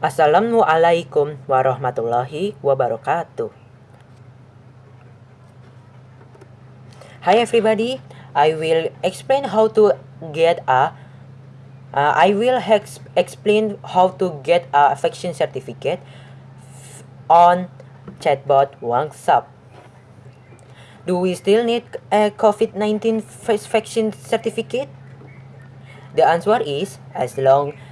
Assalamualaikum warahmatullahi wabarakatuh. Hi everybody, I will explain how to get a uh, I will ex explain how to get a vaccine certificate on chatbot WhatsApp. Do we still need a COVID-19 vaccine certificate? The answer is as long as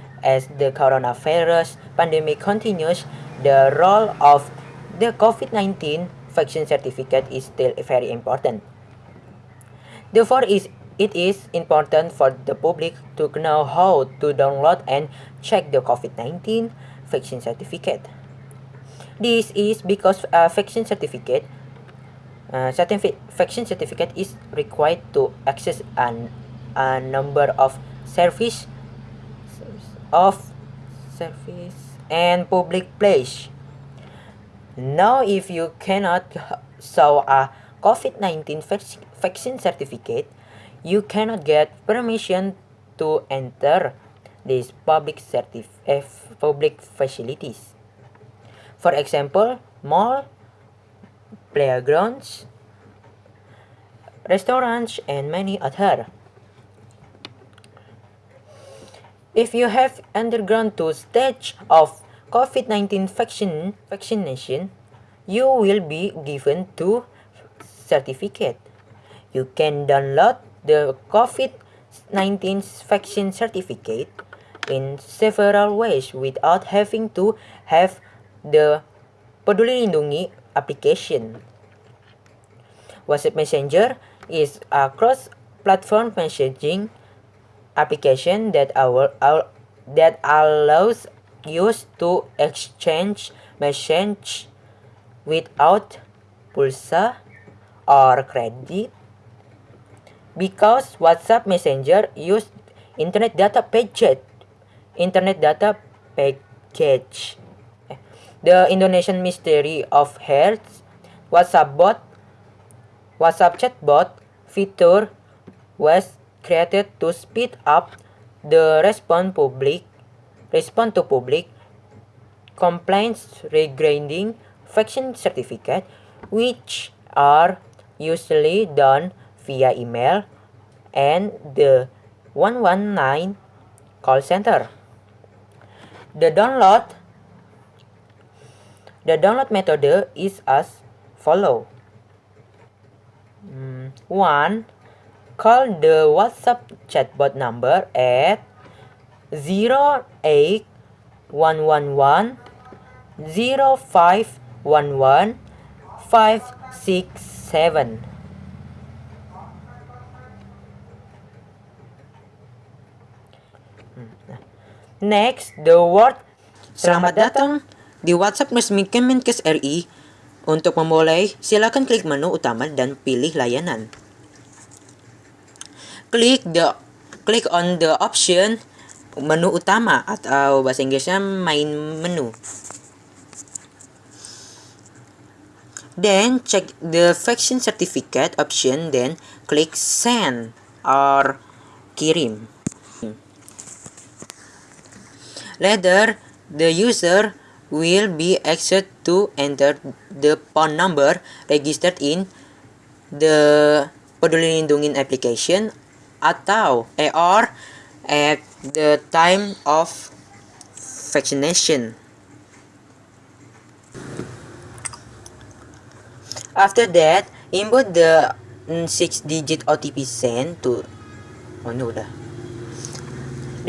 the coronavirus pandemic continues, the role of the COVID-19 vaccine certificate is still very important. Therefore, it is important for the public to know how to download and check the COVID-19 vaccine certificate. This is because a vaccine certificate uh, vaccine certificate is required to access an, a number of service of service and public place. Now, if you cannot show a COVID-19 vaccine certificate, you cannot get permission to enter these public certif eh, public facilities. For example, mall, playgrounds, restaurants, and many other. If you have undergone two stage of COVID-19 vaccine, vaccination, you will be given two certificate. You can download the COVID-19 vaccine certificate in several ways without having to have the Peduli Lindungi application. WhatsApp Messenger is a cross-platform messaging application that our, our that allows users to exchange message without pulsa or credit. Because WhatsApp Messenger use internet data package internet data package. The Indonesian Ministry of Health WhatsApp bot WhatsApp chatbot feature was created to speed up the response public response to public complaints regarding vaccine certificate which are usually done via email and the 119 call center. The download the download method is as follow. Mm, 1. Call the WhatsApp chatbot number at 08111 0511 567 Next, the word Selamat datang di WhatsApp resmi Kemenkes RI. Untuk memulai, silakan klik menu utama dan pilih layanan. Klik the klik on the option menu utama atau bahasa Inggrisnya main menu. Then check the vaccine certificate option then klik send or kirim. Later, the user will be asked to enter the phone number registered in the Peduli Lindungi application atau or at the time of vaccination. After that, input the 6-digit OTP sent to oh no udah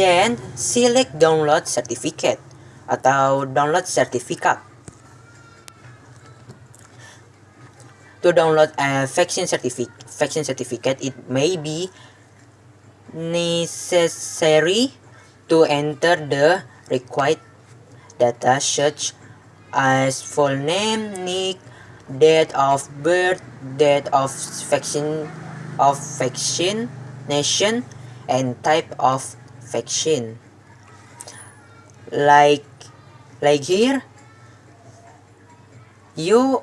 Then, select download certificate atau download certificate. To download a vaccine certificate, vaccine certificate, it may be necessary to enter the required data such as full name, nick, date of birth, date of vaccine of vaccination, and type of vaccine. Like like here you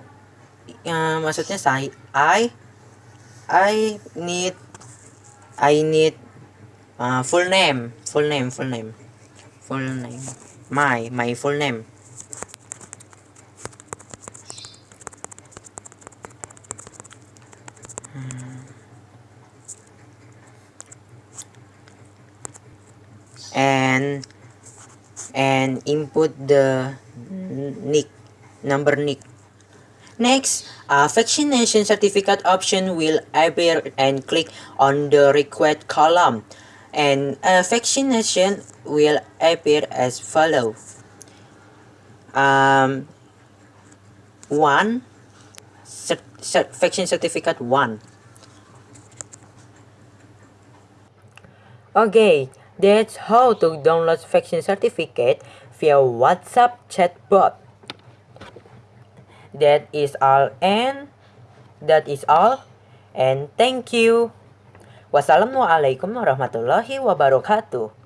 uh, maksudnya saya I I need I need uh, full name. Full name full name. Full name. My my full name. And and input the NIK number NIK. Next, a vaccination certificate option will appear and click on the required column and a vaccination will appear as follow. Um, one, cert, cert, vaccine certificate one. Okay, that's how to download vaccine certificate via WhatsApp chatbot. That is all and that is all and thank you. Wassalamualaikum warahmatullahi wabarakatuh.